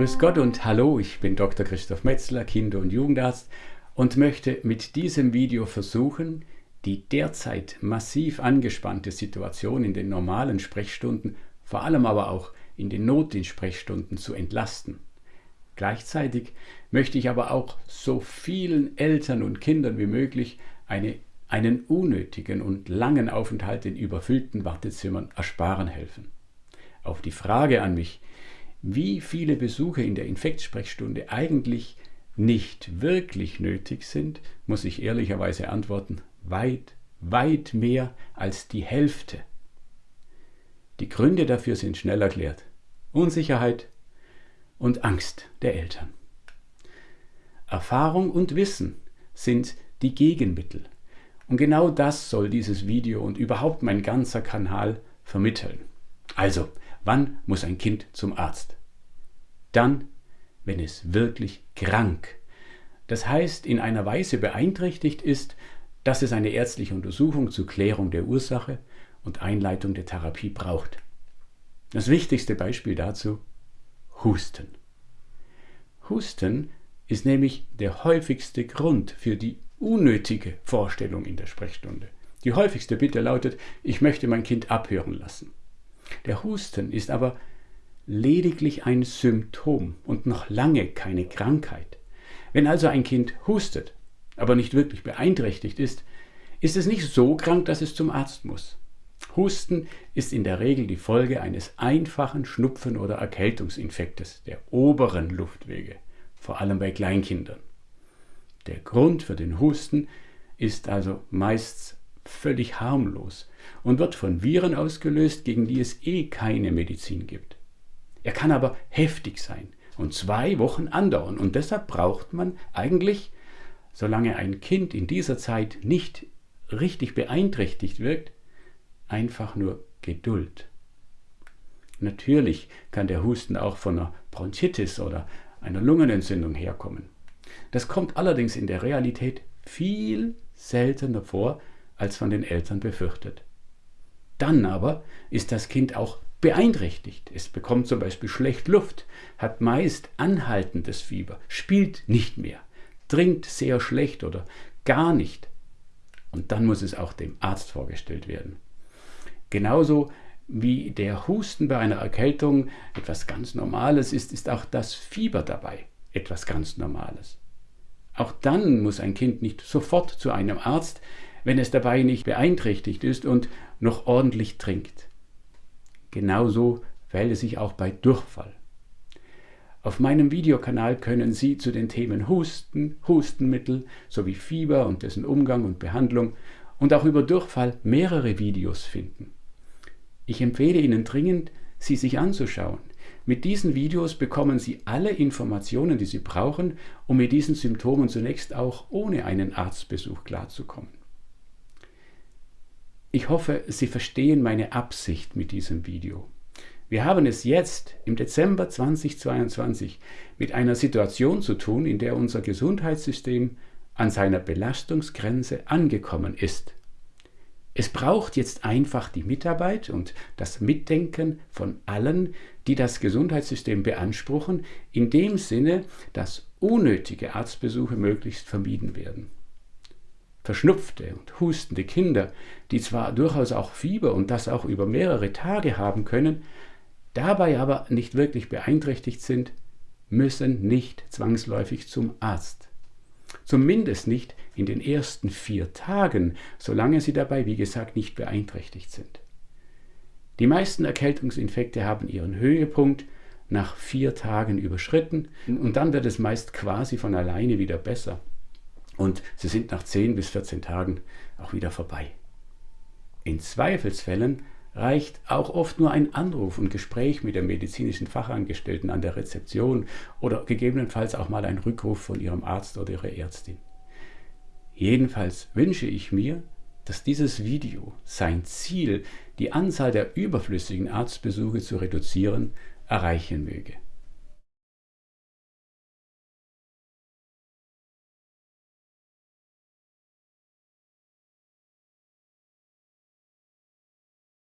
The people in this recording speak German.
Grüß Gott und hallo, ich bin Dr. Christoph Metzler, Kinder- und Jugendarzt und möchte mit diesem Video versuchen, die derzeit massiv angespannte Situation in den normalen Sprechstunden, vor allem aber auch in den Notdienstsprechstunden zu entlasten. Gleichzeitig möchte ich aber auch so vielen Eltern und Kindern wie möglich eine, einen unnötigen und langen Aufenthalt in überfüllten Wartezimmern ersparen helfen. Auf die Frage an mich, wie viele Besuche in der Infektsprechstunde eigentlich nicht wirklich nötig sind, muss ich ehrlicherweise antworten, weit, weit mehr als die Hälfte. Die Gründe dafür sind schnell erklärt. Unsicherheit und Angst der Eltern. Erfahrung und Wissen sind die Gegenmittel. Und genau das soll dieses Video und überhaupt mein ganzer Kanal vermitteln. Also, Wann muss ein Kind zum Arzt? Dann, wenn es wirklich krank, das heißt in einer Weise beeinträchtigt ist, dass es eine ärztliche Untersuchung zur Klärung der Ursache und Einleitung der Therapie braucht. Das wichtigste Beispiel dazu Husten. Husten ist nämlich der häufigste Grund für die unnötige Vorstellung in der Sprechstunde. Die häufigste Bitte lautet, ich möchte mein Kind abhören lassen. Der Husten ist aber lediglich ein Symptom und noch lange keine Krankheit. Wenn also ein Kind hustet, aber nicht wirklich beeinträchtigt ist, ist es nicht so krank, dass es zum Arzt muss. Husten ist in der Regel die Folge eines einfachen Schnupfen- oder Erkältungsinfektes der oberen Luftwege, vor allem bei Kleinkindern. Der Grund für den Husten ist also meist völlig harmlos und wird von Viren ausgelöst, gegen die es eh keine Medizin gibt. Er kann aber heftig sein und zwei Wochen andauern und deshalb braucht man eigentlich, solange ein Kind in dieser Zeit nicht richtig beeinträchtigt wirkt, einfach nur Geduld. Natürlich kann der Husten auch von einer Bronchitis oder einer Lungenentzündung herkommen. Das kommt allerdings in der Realität viel seltener vor, als von den Eltern befürchtet. Dann aber ist das Kind auch beeinträchtigt. Es bekommt zum Beispiel schlecht Luft, hat meist anhaltendes Fieber, spielt nicht mehr, trinkt sehr schlecht oder gar nicht. Und dann muss es auch dem Arzt vorgestellt werden. Genauso wie der Husten bei einer Erkältung etwas ganz Normales ist, ist auch das Fieber dabei etwas ganz Normales. Auch dann muss ein Kind nicht sofort zu einem Arzt, wenn es dabei nicht beeinträchtigt ist und noch ordentlich trinkt. Genauso verhält es sich auch bei Durchfall. Auf meinem Videokanal können Sie zu den Themen Husten, Hustenmittel sowie Fieber und dessen Umgang und Behandlung und auch über Durchfall mehrere Videos finden. Ich empfehle Ihnen dringend, sie sich anzuschauen. Mit diesen Videos bekommen Sie alle Informationen, die Sie brauchen, um mit diesen Symptomen zunächst auch ohne einen Arztbesuch klarzukommen. Ich hoffe, Sie verstehen meine Absicht mit diesem Video. Wir haben es jetzt im Dezember 2022 mit einer Situation zu tun, in der unser Gesundheitssystem an seiner Belastungsgrenze angekommen ist. Es braucht jetzt einfach die Mitarbeit und das Mitdenken von allen, die das Gesundheitssystem beanspruchen, in dem Sinne, dass unnötige Arztbesuche möglichst vermieden werden verschnupfte und hustende Kinder, die zwar durchaus auch Fieber und das auch über mehrere Tage haben können, dabei aber nicht wirklich beeinträchtigt sind, müssen nicht zwangsläufig zum Arzt. Zumindest nicht in den ersten vier Tagen, solange sie dabei, wie gesagt, nicht beeinträchtigt sind. Die meisten Erkältungsinfekte haben ihren Höhepunkt nach vier Tagen überschritten und dann wird es meist quasi von alleine wieder besser und sie sind nach 10 bis 14 Tagen auch wieder vorbei. In Zweifelsfällen reicht auch oft nur ein Anruf und Gespräch mit der medizinischen Fachangestellten an der Rezeption oder gegebenenfalls auch mal ein Rückruf von ihrem Arzt oder ihrer Ärztin. Jedenfalls wünsche ich mir, dass dieses Video sein Ziel, die Anzahl der überflüssigen Arztbesuche zu reduzieren, erreichen möge.